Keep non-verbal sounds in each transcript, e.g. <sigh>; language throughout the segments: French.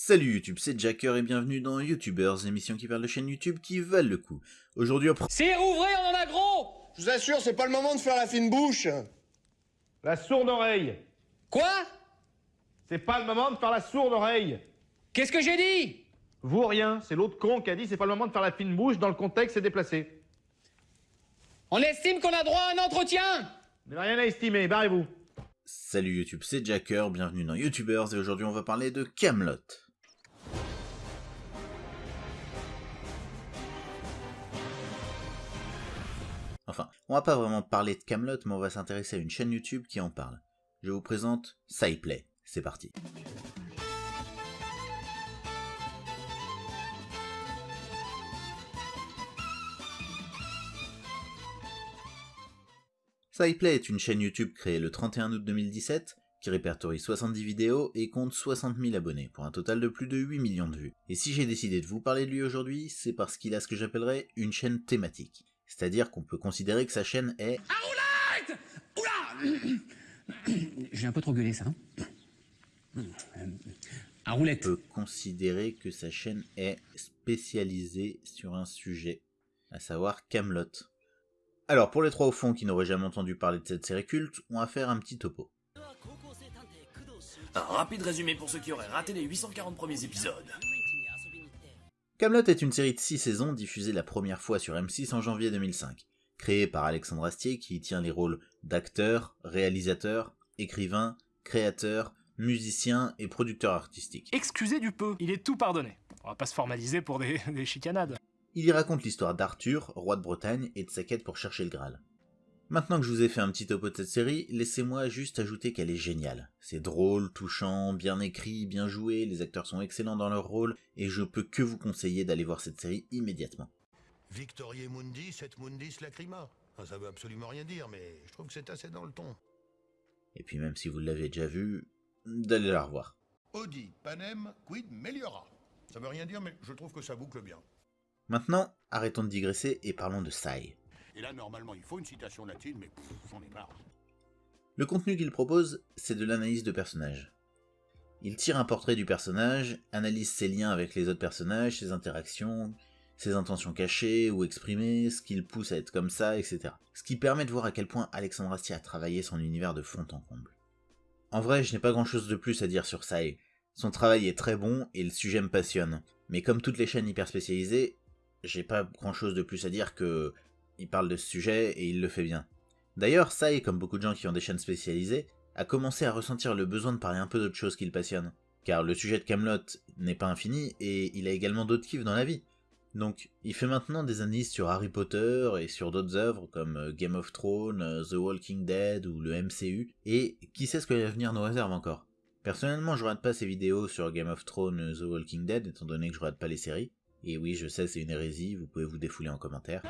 Salut YouTube, c'est Jacker et bienvenue dans YouTubers, émission qui parle de chaînes YouTube qui valent le coup. Aujourd'hui, on C'est ouvré, on en a gros Je vous assure, c'est pas le moment de faire la fine bouche. La sourde oreille. Quoi? C'est pas le moment de faire la sourde oreille. Qu'est-ce que j'ai dit? Vous rien, c'est l'autre con qui a dit c'est pas le moment de faire la fine bouche dans le contexte c'est déplacé. On estime qu'on a droit à un entretien Vous n'avez rien à estimer, barrez-vous. Salut YouTube, c'est Jacker, bienvenue dans YouTubers et aujourd'hui on va parler de Camelot. Enfin, on va pas vraiment parler de Camelot, mais on va s'intéresser à une chaîne YouTube qui en parle. Je vous présente SciPlay. C'est parti. SciPlay est une chaîne YouTube créée le 31 août 2017 qui répertorie 70 vidéos et compte 60 000 abonnés, pour un total de plus de 8 millions de vues. Et si j'ai décidé de vous parler de lui aujourd'hui, c'est parce qu'il a ce que j'appellerais une chaîne thématique. C'est-à-dire qu'on peut considérer que sa chaîne est... Oula <coughs> J'ai un peu trop gueulé ça. hein À roulette. peut considérer que sa chaîne est spécialisée sur un sujet, à savoir Camelot. Alors pour les trois au fond qui n'auraient jamais entendu parler de cette série culte, on va faire un petit topo. Un rapide résumé pour ceux qui auraient raté les 840 premiers épisodes. Camelot est une série de 6 saisons diffusée la première fois sur M6 en janvier 2005, créée par Alexandre Astier qui y tient les rôles d'acteur, réalisateur, écrivain, créateur, musicien et producteur artistique. Excusez du peu, il est tout pardonné. On va pas se formaliser pour des, <laughs> des chicanades. Il y raconte l'histoire d'Arthur, roi de Bretagne, et de sa quête pour chercher le Graal. Maintenant que je vous ai fait un petit topo de cette série, laissez-moi juste ajouter qu'elle est géniale. C'est drôle, touchant, bien écrit, bien joué, les acteurs sont excellents dans leur rôle, et je peux que vous conseiller d'aller voir cette série immédiatement. Victorie Mundi, et Mundis Lacrima. Ah, Ça veut absolument rien dire, mais je trouve que c'est assez dans le ton. Et puis même si vous l'avez déjà vu, d'aller la revoir. Audi, Panem, Quid, Meliora. Ça veut rien dire, mais je trouve que ça boucle bien. Maintenant, arrêtons de digresser et parlons de Sai. Et là, normalement, il faut une citation latine, mais j'en ai marre. Le contenu qu'il propose, c'est de l'analyse de personnages. Il tire un portrait du personnage, analyse ses liens avec les autres personnages, ses interactions, ses intentions cachées ou exprimées, ce qui le pousse à être comme ça, etc. Ce qui permet de voir à quel point Alexandre Astier a travaillé son univers de fond en comble. En vrai, je n'ai pas grand chose de plus à dire sur Sai. Son travail est très bon et le sujet me passionne. Mais comme toutes les chaînes hyper spécialisées, j'ai pas grand chose de plus à dire que il parle de ce sujet et il le fait bien. D'ailleurs, Sai, comme beaucoup de gens qui ont des chaînes spécialisées, a commencé à ressentir le besoin de parler un peu d'autre chose qui le passionne. Car le sujet de Camelot n'est pas infini et il a également d'autres kiffs dans la vie. Donc, il fait maintenant des analyses sur Harry Potter et sur d'autres œuvres comme euh, Game of Thrones, euh, The Walking Dead ou le MCU, et qui sait ce que l'avenir nous réserve encore? Personnellement, je regarde pas ces vidéos sur Game of Thrones, euh, The Walking Dead, étant donné que je regarde pas les séries. Et oui, je sais, c'est une hérésie, vous pouvez vous défouler en commentaire.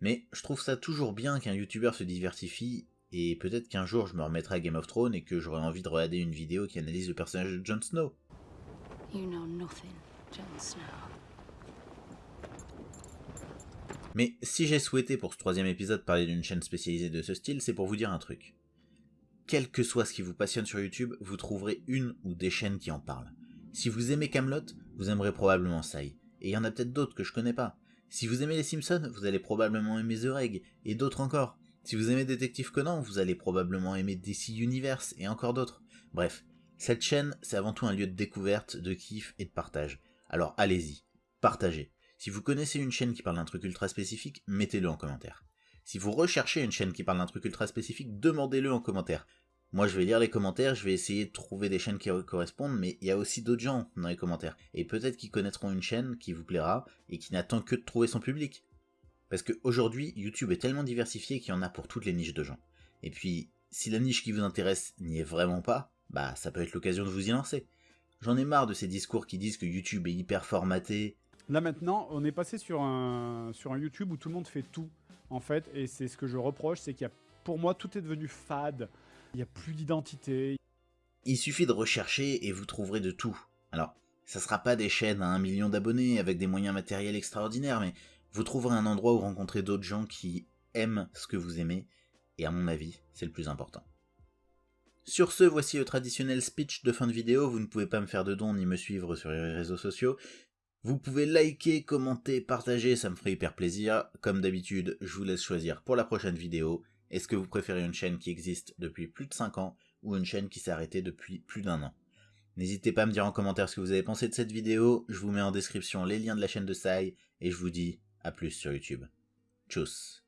Mais je trouve ça toujours bien qu'un youtubeur se diversifie, et peut-être qu'un jour je me remettrai à Game of Thrones et que j'aurai envie de regarder une vidéo qui analyse le personnage de Jon Snow. You know nothing, Jon Snow. Mais si j'ai souhaité pour ce troisième épisode parler d'une chaîne spécialisée de ce style, c'est pour vous dire un truc. Quel que soit ce qui vous passionne sur YouTube, vous trouverez une ou des chaînes qui en parlent. Si vous aimez Camelot, vous aimerez probablement Sai. Et il y en a peut-être d'autres que je connais pas. Si vous aimez les Simpsons, vous allez probablement aimer The Reg, et d'autres encore. Si vous aimez Détective Conan, vous allez probablement aimer DC Universe, et encore d'autres. Bref, cette chaîne, c'est avant tout un lieu de découverte, de kiff et de partage. Alors allez-y, partagez. Si vous connaissez une chaîne qui parle d'un truc ultra spécifique, mettez-le en commentaire. Si vous recherchez une chaîne qui parle d'un truc ultra spécifique, demandez-le en commentaire. Moi je vais lire les commentaires, je vais essayer de trouver des chaînes qui correspondent, mais il y a aussi d'autres gens dans les commentaires. Et peut-être qu'ils connaîtront une chaîne qui vous plaira et qui n'attend que de trouver son public. Parce qu'aujourd'hui, YouTube est tellement diversifié qu'il y en a pour toutes les niches de gens. Et puis, si la niche qui vous intéresse n'y est vraiment pas, bah ça peut être l'occasion de vous y lancer. J'en ai marre de ces discours qui disent que YouTube est hyper formaté, Là maintenant, on est passé sur un, sur un YouTube où tout le monde fait tout, en fait, et c'est ce que je reproche, c'est qu'il y a, pour moi, tout est devenu fade, il n'y a plus d'identité. Il suffit de rechercher et vous trouverez de tout. Alors, Ça sera pas des chaînes à un million d'abonnés avec des moyens matériels extraordinaires, mais vous trouverez un endroit où rencontrer d'autres gens qui aiment ce que vous aimez, et à mon avis, c'est le plus important. Sur ce, voici le traditionnel speech de fin de vidéo, vous ne pouvez pas me faire de dons ni me suivre sur les réseaux sociaux. Vous pouvez liker, commenter, partager, ça me ferait hyper plaisir. Comme d'habitude, je vous laisse choisir pour la prochaine vidéo. Est-ce que vous préférez une chaîne qui existe depuis plus de 5 ans ou une chaîne qui s'est arrêtée depuis plus d'un an? N'hésitez pas à me dire en commentaire ce que vous avez pensé de cette vidéo, je vous mets en description les liens de la chaîne de Sai, et je vous dis à plus sur YouTube. Tchuss